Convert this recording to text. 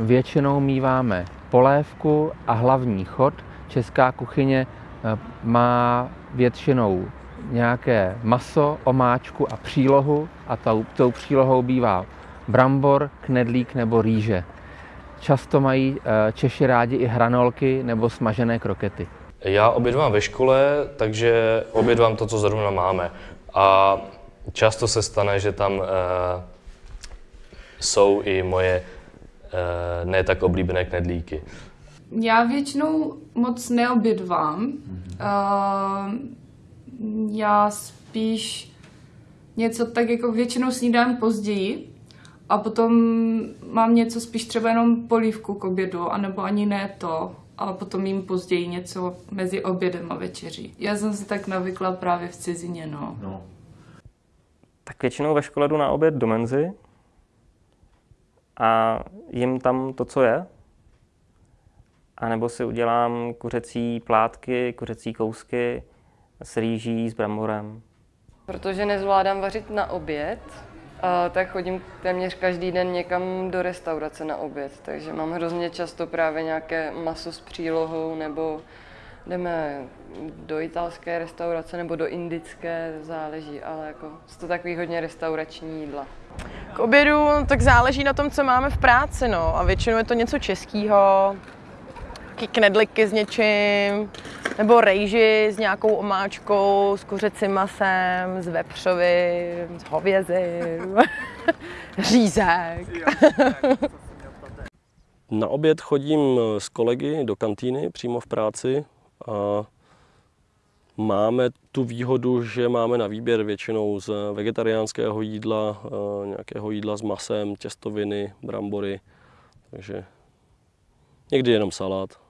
Většinou míváme polévku a hlavní chod. Česká kuchyně eh, má většinou nějaké maso, omáčku a přílohu a tou, tou přílohou bývá brambor, knedlík nebo rýže. Často mají eh, Češi rádi i hranolky nebo smažené krokety. Já obědvám ve škole, takže obědvám to, co zrovna máme. A často se stane, že tam uh, jsou i moje ne tak oblíbené knedlíky. Já většinou moc neobědvám. Uh, já spíš něco tak jako většinou snídám později a potom mám něco spíš třeba jenom polívku k obědu, anebo ani ne to a potom jim později něco mezi obědem a večeří. Já jsem si tak navykla právě v cizině, no. no. Tak většinou ve škole jdu na oběd do menzy a jim tam to, co je. A nebo si udělám kuřecí plátky, kuřecí kousky s rýží, s bramborem. Protože nezvládám vařit na oběd, a tak chodím téměř každý den někam do restaurace na oběd, takže mám hrozně často právě nějaké maso s přílohou, nebo jdeme do italské restaurace nebo do indické, záleží, ale jako jsou to takový hodně restaurační jídla. K obědu tak záleží na tom, co máme v práci, no. A většinou je to něco českého, knedliky s něčím, nebo rejži s nějakou omáčkou, s kuřecím masem, s vepřovým, s hovězím, řízek. Na oběd chodím s kolegy do kantýny přímo v práci máme tu výhodu, že máme na výběr většinou z vegetariánského jídla, nějakého jídla s masem, těstoviny, brambory, takže někdy jenom salát.